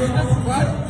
Aa,